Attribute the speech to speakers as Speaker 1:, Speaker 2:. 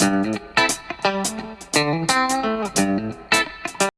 Speaker 1: Bye.